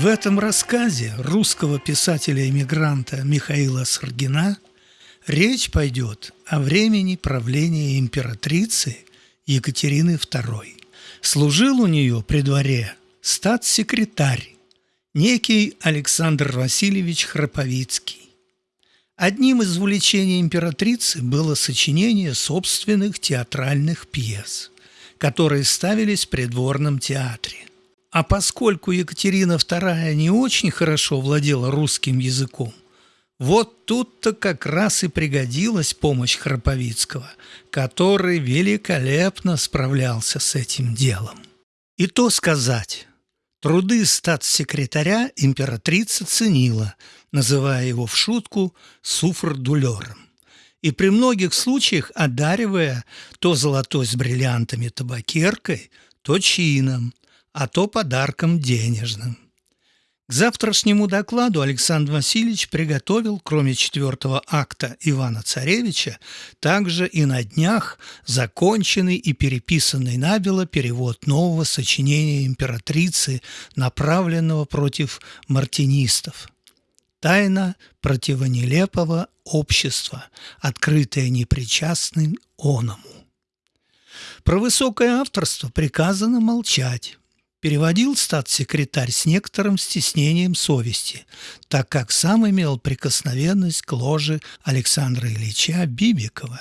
В этом рассказе русского писателя-эмигранта Михаила Саргина речь пойдет о времени правления императрицы Екатерины II. Служил у нее при дворе статс-секретарь, некий Александр Васильевич Храповицкий. Одним из увлечений императрицы было сочинение собственных театральных пьес, которые ставились в придворном театре. А поскольку Екатерина II не очень хорошо владела русским языком, вот тут-то как раз и пригодилась помощь Храповицкого, который великолепно справлялся с этим делом. И то сказать, труды статс-секретаря императрица ценила, называя его в шутку суфр-дулером и при многих случаях одаривая то золотой с бриллиантами табакеркой, то чином, а то подарком денежным. К завтрашнему докладу Александр Васильевич приготовил, кроме четвертого акта Ивана Царевича, также и на днях законченный и переписанный набело перевод нового сочинения императрицы, направленного против мартинистов. Тайна противонелепого общества, открытая непричастным оному. Про высокое авторство приказано молчать переводил статс-секретарь с некоторым стеснением совести, так как сам имел прикосновенность к ложе Александра Ильича Бибикова.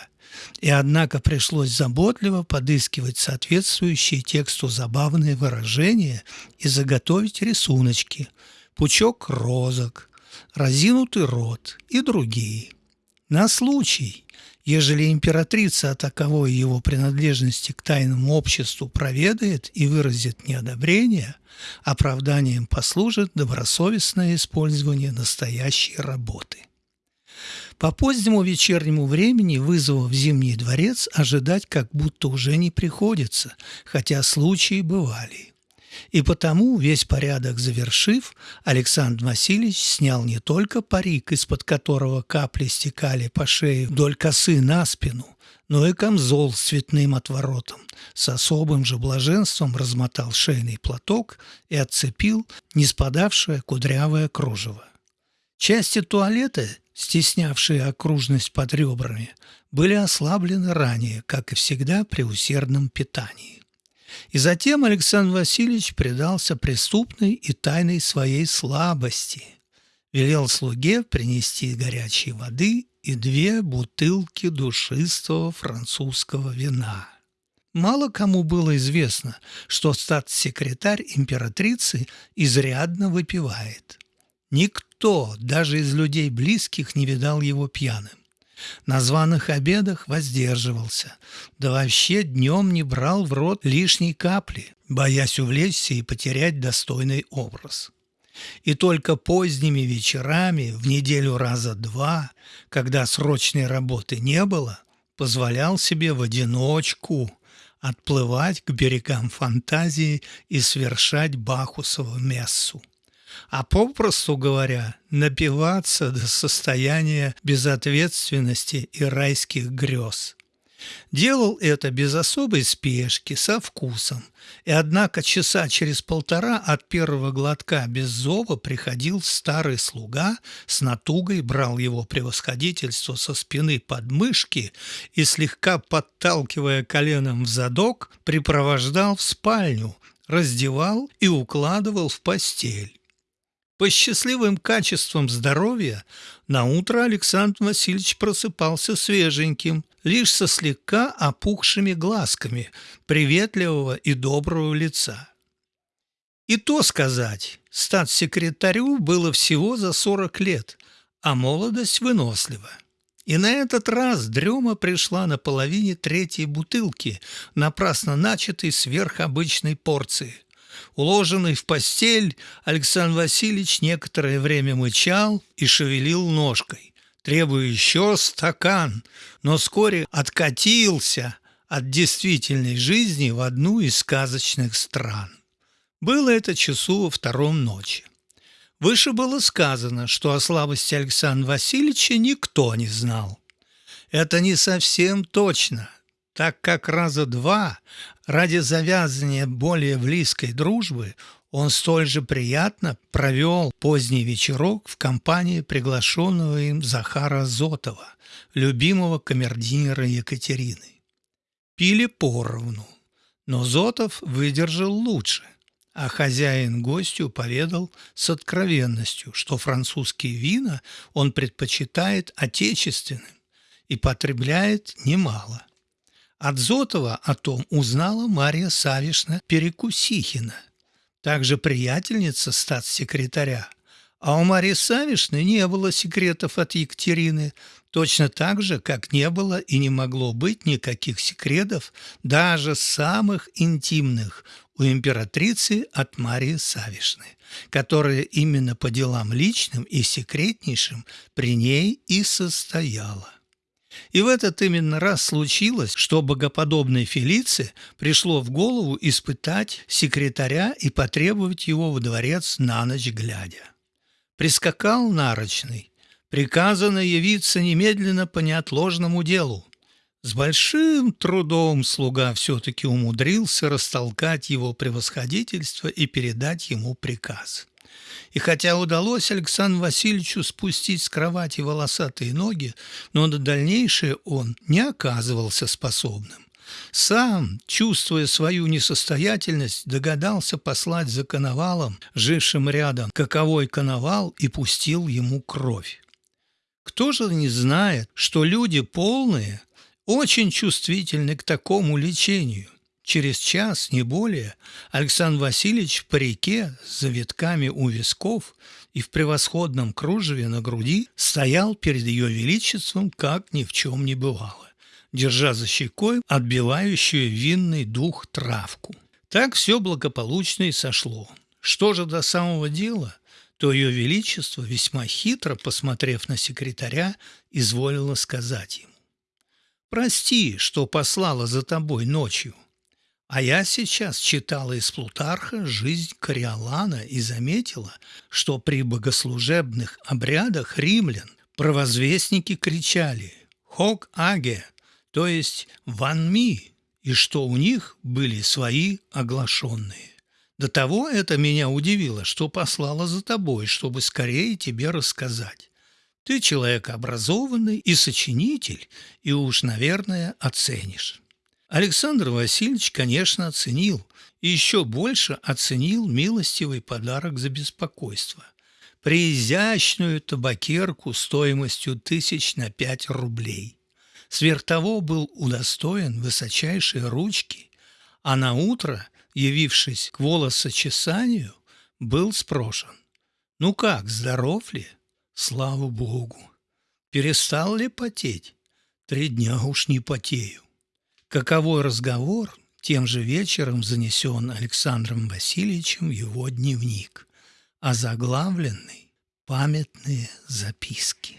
И однако пришлось заботливо подыскивать соответствующие тексту забавные выражения и заготовить рисуночки, пучок розок, разинутый рот и другие. На случай, ежели императрица о таковой его принадлежности к тайному обществу проведает и выразит неодобрение, оправданием послужит добросовестное использование настоящей работы. По позднему вечернему времени вызова в Зимний дворец ожидать как будто уже не приходится, хотя случаи бывали. И потому, весь порядок завершив, Александр Васильевич снял не только парик, из-под которого капли стекали по шее вдоль косы на спину, но и камзол с цветным отворотом. С особым же блаженством размотал шейный платок и отцепил не спадавшее кудрявое кружево. Части туалета, стеснявшие окружность под ребрами, были ослаблены ранее, как и всегда при усердном питании. И затем Александр Васильевич предался преступной и тайной своей слабости. Велел слуге принести горячей воды и две бутылки душистого французского вина. Мало кому было известно, что статс-секретарь императрицы изрядно выпивает. Никто, даже из людей близких, не видал его пьяным. На званых обедах воздерживался, да вообще днем не брал в рот лишней капли, боясь увлечься и потерять достойный образ. И только поздними вечерами, в неделю раза два, когда срочной работы не было, позволял себе в одиночку отплывать к берегам фантазии и свершать Бахусову мессу а попросту говоря, напиваться до состояния безответственности и райских грез. Делал это без особой спешки, со вкусом, и однако часа через полтора от первого глотка без зова приходил старый слуга, с натугой брал его превосходительство со спины под мышки и, слегка подталкивая коленом в задок, припровождал в спальню, раздевал и укладывал в постель. По счастливым качествам здоровья на утро Александр Васильевич просыпался свеженьким, лишь со слегка опухшими глазками приветливого и доброго лица. И то сказать, статс-секретарю было всего за 40 лет, а молодость вынослива. И на этот раз дрема пришла на половине третьей бутылки, напрасно начатой сверхобычной порции – Уложенный в постель, Александр Васильевич некоторое время мычал и шевелил ножкой, требуя еще стакан, но вскоре откатился от действительной жизни в одну из сказочных стран. Было это часу во втором ночи. Выше было сказано, что о слабости Александра Васильевича никто не знал. Это не совсем точно – так как раза два ради завязывания более близкой дружбы Он столь же приятно провел поздний вечерок в компании приглашенного им Захара Зотова, любимого камердинера Екатерины. Пили поровну, но Зотов выдержал лучше, а хозяин гостю поведал с откровенностью, что французские вина он предпочитает отечественным и потребляет немало. От Зотова о том узнала Марья Савишна Перекусихина – также приятельница статс-секретаря. А у Марии Савишны не было секретов от Екатерины, точно так же, как не было и не могло быть никаких секретов, даже самых интимных, у императрицы от Марии Савишны, которая именно по делам личным и секретнейшим при ней и состояла. И в этот именно раз случилось, что богоподобной Фелице пришло в голову испытать секретаря и потребовать его во дворец на ночь глядя. Прискакал нарочный, приказано явиться немедленно по неотложному делу. С большим трудом слуга все-таки умудрился растолкать его превосходительство и передать ему приказ. И хотя удалось Александру Васильевичу спустить с кровати волосатые ноги, но на дальнейшее он не оказывался способным. Сам, чувствуя свою несостоятельность, догадался послать за коновалом, жившим рядом, каковой коновал, и пустил ему кровь. Кто же не знает, что люди полные очень чувствительны к такому лечению? Через час, не более, Александр Васильевич в парике с завитками у висков и в превосходном кружеве на груди стоял перед ее величеством, как ни в чем не бывало, держа за щекой отбивающую винный дух травку. Так все благополучно и сошло. Что же до самого дела, то ее величество, весьма хитро посмотрев на секретаря, изволило сказать ему. «Прости, что послала за тобой ночью». А я сейчас читала из Плутарха «Жизнь Кориолана» и заметила, что при богослужебных обрядах римлян провозвестники кричали «Хок аге», то есть «Ван ми», и что у них были свои оглашенные. До того это меня удивило, что послала за тобой, чтобы скорее тебе рассказать. Ты человек образованный и сочинитель, и уж, наверное, оценишь. Александр Васильевич, конечно, оценил, и еще больше оценил милостивый подарок за беспокойство. Приизящную табакерку стоимостью тысяч на пять рублей. Сверх того был удостоен высочайшей ручки, а на утро, явившись к волосочесанию, был спрошен. «Ну как, здоров ли?» «Слава Богу!» «Перестал ли потеть?» «Три дня уж не потею». Каковой разговор тем же вечером занесен Александром Васильевичем в его дневник, озаглавленный «Памятные записки».